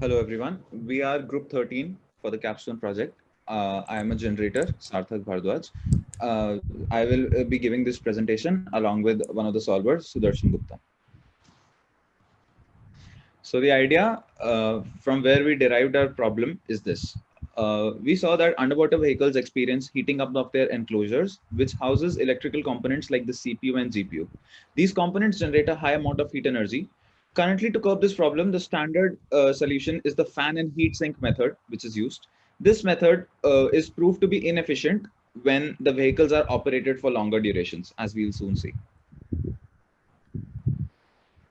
Hello, everyone. We are group 13 for the capstone project. Uh, I am a generator, Sarthak Bhardwaj. Uh, I will uh, be giving this presentation along with one of the solvers, Sudarshan Gupta. So the idea uh, from where we derived our problem is this. Uh, we saw that underwater vehicles experience heating up of their enclosures, which houses electrical components like the CPU and GPU. These components generate a high amount of heat energy, Currently, to curb this problem, the standard uh, solution is the fan and heat sink method, which is used. This method uh, is proved to be inefficient when the vehicles are operated for longer durations, as we'll soon see.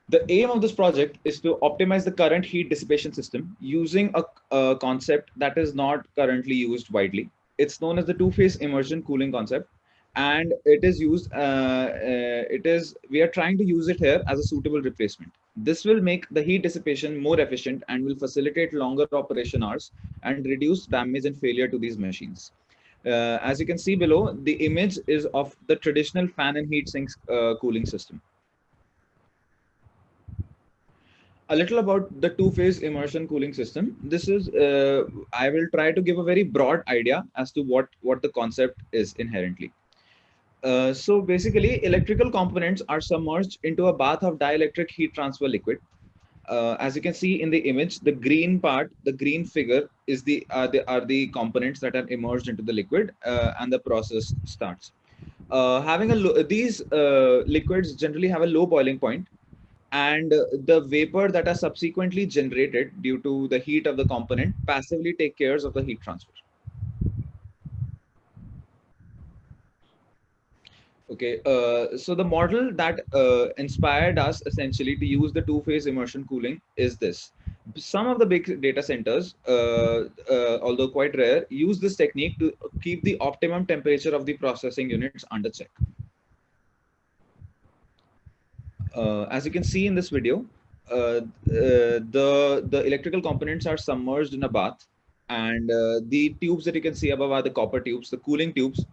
The aim of this project is to optimize the current heat dissipation system using a, a concept that is not currently used widely. It's known as the two-phase immersion cooling concept and it is used uh, uh, it is we are trying to use it here as a suitable replacement this will make the heat dissipation more efficient and will facilitate longer operation hours and reduce damage and failure to these machines. Uh, as you can see below the image is of the traditional fan and heat sinks uh, cooling system. A little about the two-phase immersion cooling system. This is uh, i will try to give a very broad idea as to what what the concept is inherently uh, so basically, electrical components are submerged into a bath of dielectric heat transfer liquid. Uh, as you can see in the image, the green part, the green figure is the, uh, the are the components that are immersed into the liquid uh, and the process starts. Uh, having a these liquids generally have a low boiling point and the vapor that are subsequently generated due to the heat of the component passively take care of the heat transfer. Okay, uh, so the model that uh, inspired us essentially to use the two-phase immersion cooling is this. Some of the big data centers, uh, uh, although quite rare, use this technique to keep the optimum temperature of the processing units under check. Uh, as you can see in this video, uh, the, the electrical components are submerged in a bath and the tubes that you can see above are the copper tubes, the cooling tubes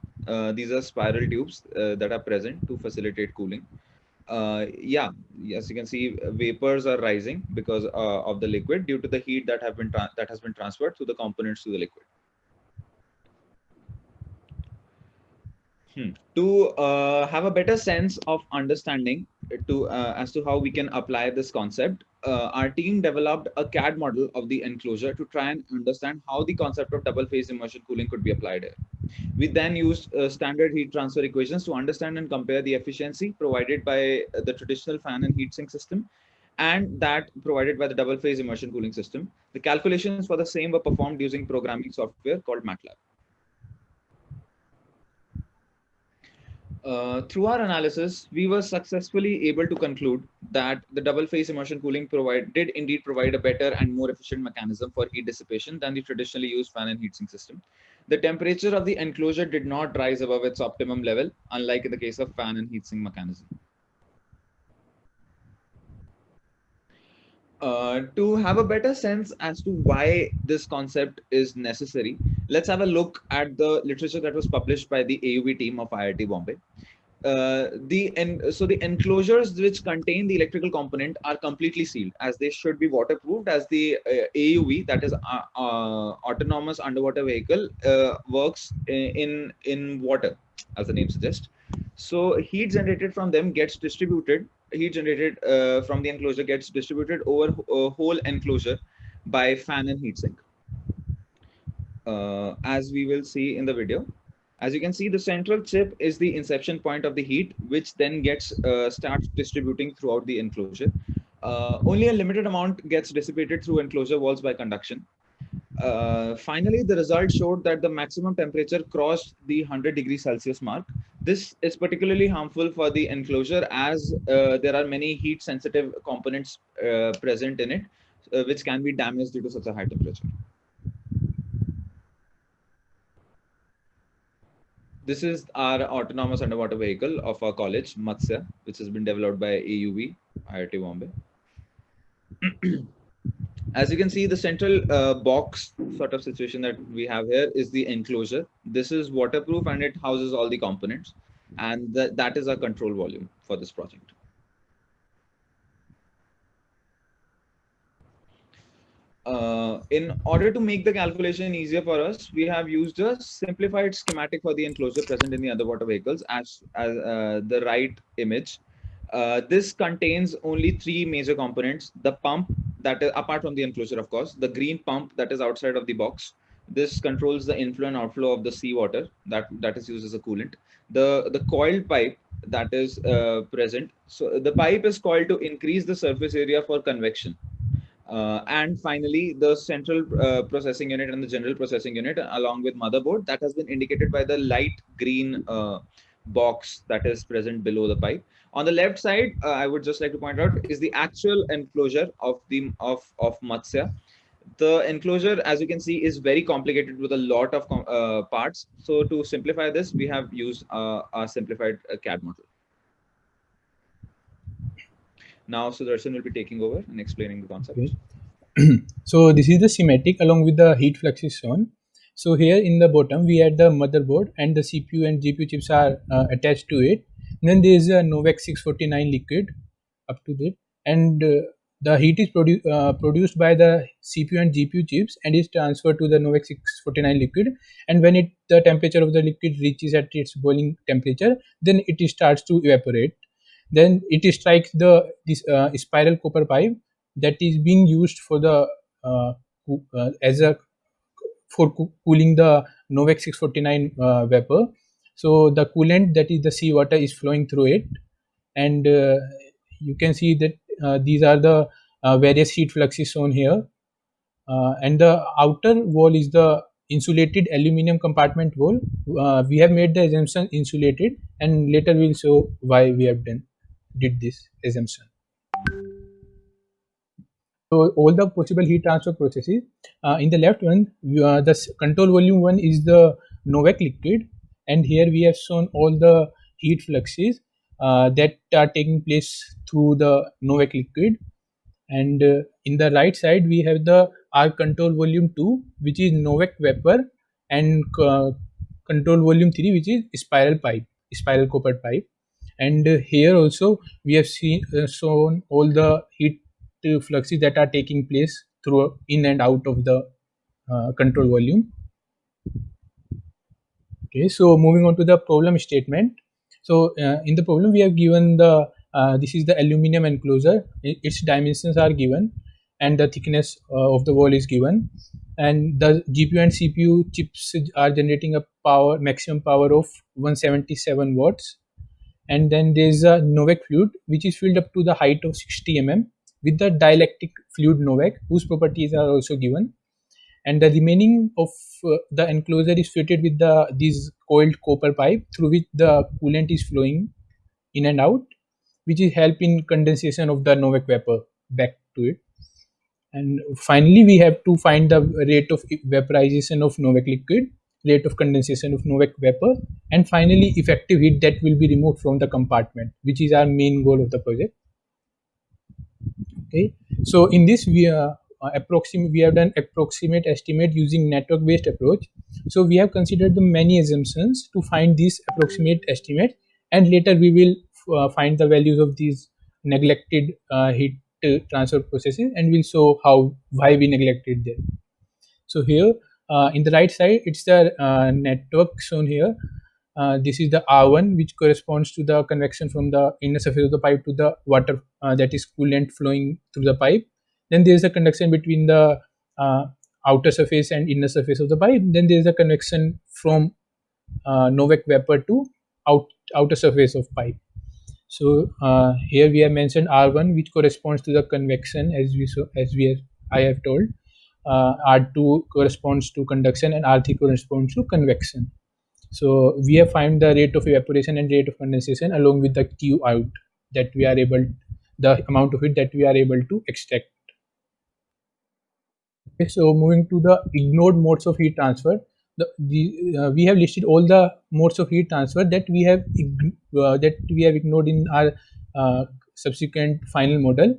these are spiral tubes uh, that are present to facilitate cooling. Uh, yeah, as you can see, vapors are rising because uh, of the liquid due to the heat that have been that has been transferred through the components to the liquid. Hmm. To uh, have a better sense of understanding to uh, as to how we can apply this concept, uh, our team developed a CAD model of the enclosure to try and understand how the concept of double phase immersion cooling could be applied here. We then used uh, standard heat transfer equations to understand and compare the efficiency provided by the traditional fan and heat sink system and that provided by the double phase immersion cooling system. The calculations for the same were performed using programming software called MATLAB. Uh, through our analysis, we were successfully able to conclude that the double phase immersion cooling provide, did indeed provide a better and more efficient mechanism for heat dissipation than the traditionally used fan and heatsink system. The temperature of the enclosure did not rise above its optimum level, unlike in the case of fan and heatsink mechanism. Uh, to have a better sense as to why this concept is necessary, let's have a look at the literature that was published by the AUV team of IIT Bombay. Uh, the so the enclosures which contain the electrical component are completely sealed as they should be waterproofed as the uh, AUV that is uh, uh, autonomous underwater vehicle uh, works in in water as the name suggests so heat generated from them gets distributed heat generated uh, from the enclosure gets distributed over a whole enclosure by fan and heatsink. Uh, as we will see in the video. As you can see, the central chip is the inception point of the heat, which then gets uh, starts distributing throughout the enclosure. Uh, only a limited amount gets dissipated through enclosure walls by conduction. Uh, finally, the result showed that the maximum temperature crossed the 100 degrees Celsius mark. This is particularly harmful for the enclosure as uh, there are many heat sensitive components uh, present in it, uh, which can be damaged due to such a high temperature. This is our autonomous underwater vehicle of our college, Matsya, which has been developed by AUV, IIT Bombay. as you can see, the central uh, box sort of situation that we have here is the enclosure. This is waterproof and it houses all the components. And that, that is our control volume for this project. Uh, in order to make the calculation easier for us, we have used a simplified schematic for the enclosure present in the underwater vehicles as, as uh, the right image. Uh, this contains only three major components. The pump that is apart from the enclosure, of course, the green pump that is outside of the box. This controls the inflow and outflow of the seawater that, that is used as a coolant. The, the coiled pipe that is uh, present. So the pipe is coiled to increase the surface area for convection. Uh, and finally, the central uh, processing unit and the general processing unit, along with motherboard, that has been indicated by the light green uh, box that is present below the pipe. On the left side, uh, I would just like to point out is the actual enclosure of the of of Matsya. The enclosure, as you can see, is very complicated with a lot of uh, parts. So to simplify this, we have used uh, a simplified CAD model. Now Sudarshan will be taking over and explaining the concept. Okay. so this is the schematic along with the heat fluxes shown. So here in the bottom we had the motherboard and the CPU and GPU chips are uh, attached to it. And then there is a Novec 649 liquid up to that and uh, the heat is produ uh, produced by the CPU and GPU chips and is transferred to the Novec 649 liquid. And when it the temperature of the liquid reaches at its boiling temperature then it starts to evaporate. Then it strikes the this uh, spiral copper pipe that is being used for the uh, uh, as a for cooling the Novec 649 uh, vapor. So the coolant that is the seawater is flowing through it, and uh, you can see that uh, these are the various heat fluxes shown here. and the outer wall is the insulated aluminum compartment wall. we have made the assumption insulated, and later we'll show why we have done did this assumption. So all the possible heat transfer processes. Uh, in the left one, uh, the control volume one is the Novec liquid, and here we have shown all the heat fluxes uh, that are taking place through the Novec liquid. And uh, in the right side, we have the R control volume two, which is Novec vapor, and uh, control volume three, which is spiral pipe, spiral copper pipe and here also we have seen uh, shown all the heat fluxes that are taking place through in and out of the uh, control volume. Okay so moving on to the problem statement. So uh, in the problem we have given the uh, this is the aluminum enclosure. Its dimensions are given and the thickness uh, of the wall is given. And the gpu and cpu chips are generating a power maximum power of 177 watts. And then there's a Novec fluid which is filled up to the height of 60 mm with the dielectric fluid Novec whose properties are also given and the remaining of uh, the enclosure is fitted with the these coiled copper pipe through which the coolant is flowing in and out which is help in condensation of the Novec vapor back to it and finally we have to find the rate of vaporization of Novec liquid rate of condensation of Novec vapor, and finally effective heat that will be removed from the compartment, which is our main goal of the project. Okay, so in this we are uh, approximate we have done approximate estimate using network based approach. So we have considered the many assumptions to find this approximate estimate, and later we will uh, find the values of these neglected uh, heat uh, transfer processes, and we'll show how why we neglected them. So here uh, in the right side it's the uh, network shown here uh, this is the R1 which corresponds to the convection from the inner surface of the pipe to the water uh, that is coolant flowing through the pipe. Then there is a convection between the uh, outer surface and inner surface of the pipe. Then there is a convection from uh, Novec vapor to out, outer surface of pipe. So here we have mentioned R1 which corresponds to the convection as we so as we have, I have told. Uh, R2 corresponds to conduction and R3 corresponds to convection. So we have found the rate of evaporation and rate of condensation along with the Q out that we are able, the amount of it that we are able to extract. Okay, so moving to the ignored modes of heat transfer, the, the uh, we have listed all the modes of heat transfer that we have uh, that we have ignored in our uh, subsequent final model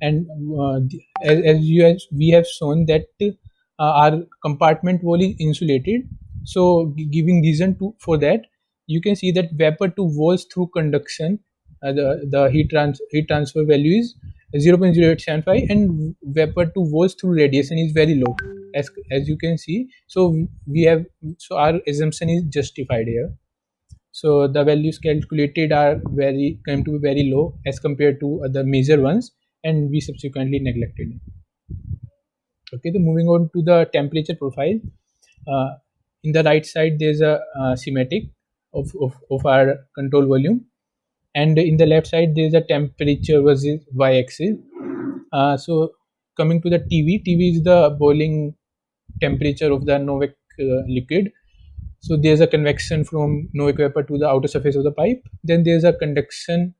and uh, as, as you as we have shown that uh, our compartment wall is insulated so giving reason to for that you can see that vapor to walls through conduction uh, the the heat trans heat transfer value is 0.0875 and vapor to volts through radiation is very low as as you can see. So we have so our assumption is justified here. So the values calculated are very come to be very low as compared to other major ones and we subsequently neglected. Okay so moving on to the temperature profile. Uh, in the right side there's a uh, schematic of, of, of our control volume. And in the left side there is a temperature versus y-axis uh, so coming to the tv tv is the boiling temperature of the Novec uh, liquid. So there's a convection from Novec vapor to the outer surface of the pipe. Then there's a conduction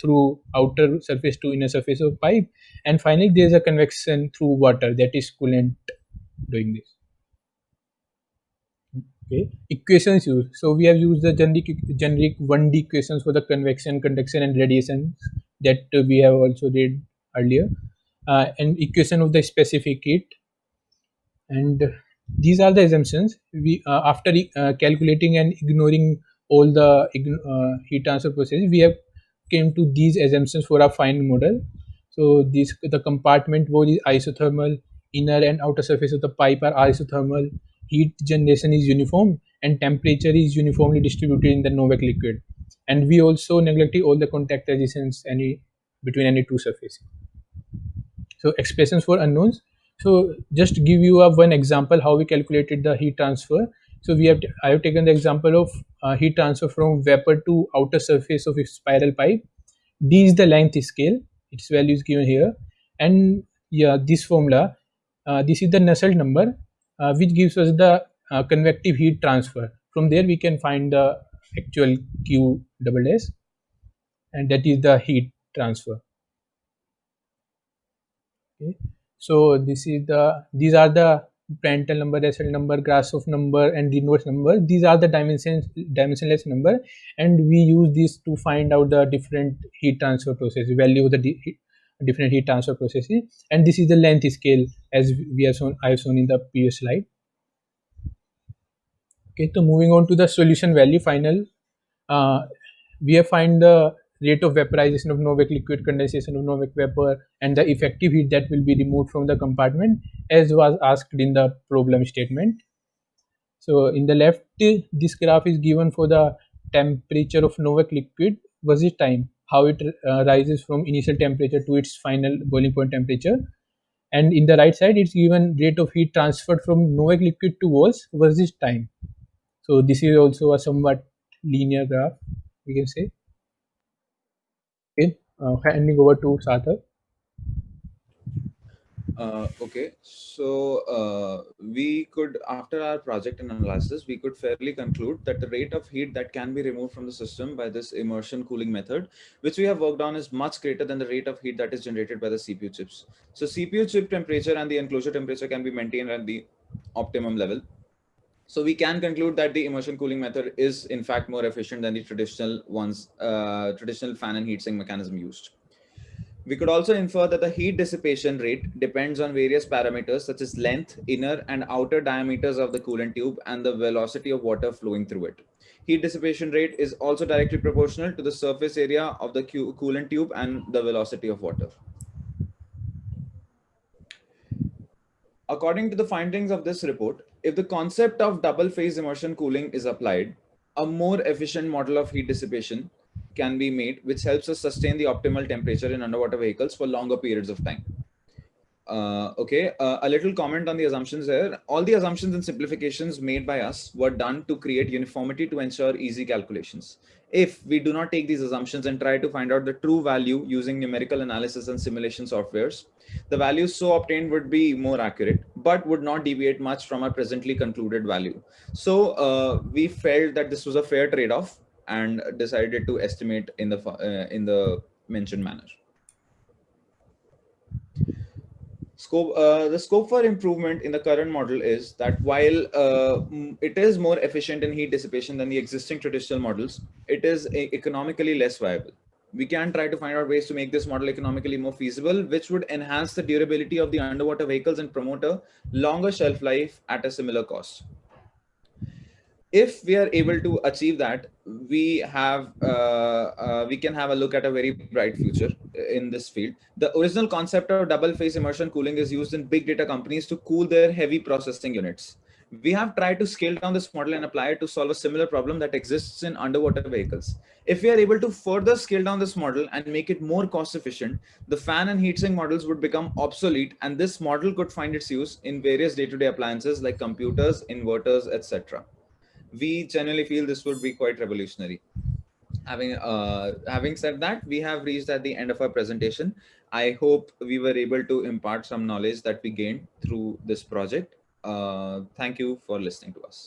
through outer surface to inner surface of pipe. And finally there's a convection through water that is coolant doing this okay. Equations used so we have used the generic generic 1d equations for the convection conduction and radiation that uh, we have also did earlier. Uh, and equation of the specific heat. And these are the assumptions. We uh, after uh, calculating and ignoring all the uh, heat transfer processes we have came to these assumptions for our final model. So this the compartment wall is isothermal inner and outer surface of the pipe are isothermal heat generation is uniform and temperature is uniformly distributed in the Novec liquid. And we also neglected all the contact resistance any between any two surfaces. So expressions for unknowns. So just give you a one example how we calculated the heat transfer. So we have I have taken the example of uh, heat transfer from vapor to outer surface of a spiral pipe. D is the length scale. Its value is given here, and yeah, this formula. Uh, this is the Nusselt number which gives us the uh, convective heat transfer. From there, we can find the actual Q double S, and that is the heat transfer. Okay. So this is the these are the Prandtl number, Nusselt number, Grashof number, and Reynolds number. These are the dimensions dimensionless number, and we use this to find out the different heat transfer process value of the different heat transfer processes and this is the length scale as we have shown I have shown in the previous slide. Okay, so moving on to the solution value final, uh, we have find the rate of vaporization of Novec liquid, condensation of Novec vapor, and the effective heat that will be removed from the compartment as was asked in the problem statement. So in the left, this graph is given for the temperature of Novec liquid versus time how it uh, rises from initial temperature to its final boiling point temperature. And in the right side it's given rate of heat transferred from Novec liquid to walls versus time. So this is also a somewhat linear graph we can say. Okay uh, handing over to Sarthak. Uh, okay, so uh, we could, after our project and analysis, we could fairly conclude that the rate of heat that can be removed from the system by this immersion cooling method, which we have worked on is much greater than the rate of heat that is generated by the CPU chips. So CPU chip temperature and the enclosure temperature can be maintained at the optimum level. So we can conclude that the immersion cooling method is in fact more efficient than the traditional ones, uh, traditional fan and heatsink mechanism used. We could also infer that the heat dissipation rate depends on various parameters such as length, inner and outer diameters of the coolant tube and the velocity of water flowing through it. Heat dissipation rate is also directly proportional to the surface area of the coolant tube and the velocity of water. According to the findings of this report, if the concept of double phase immersion cooling is applied, a more efficient model of heat dissipation can be made, which helps us sustain the optimal temperature in underwater vehicles for longer periods of time. Uh, okay, uh, a little comment on the assumptions here. All the assumptions and simplifications made by us were done to create uniformity to ensure easy calculations. If we do not take these assumptions and try to find out the true value using numerical analysis and simulation softwares, the values so obtained would be more accurate, but would not deviate much from our presently concluded value. So uh, we felt that this was a fair trade-off and decided to estimate in the uh, in the mentioned manner. Scope, uh, the scope for improvement in the current model is that while uh, it is more efficient in heat dissipation than the existing traditional models, it is economically less viable. We can try to find out ways to make this model economically more feasible, which would enhance the durability of the underwater vehicles and promote a longer shelf life at a similar cost if we are able to achieve that, we have uh, uh, we can have a look at a very bright future in this field. The original concept of double phase immersion cooling is used in big data companies to cool their heavy processing units. We have tried to scale down this model and apply it to solve a similar problem that exists in underwater vehicles. If we are able to further scale down this model and make it more cost efficient, the fan and heatsink models would become obsolete and this model could find its use in various day-to-day -day appliances like computers, inverters, etc we generally feel this would be quite revolutionary. Having uh, having said that, we have reached at the end of our presentation. I hope we were able to impart some knowledge that we gained through this project. Uh, thank you for listening to us.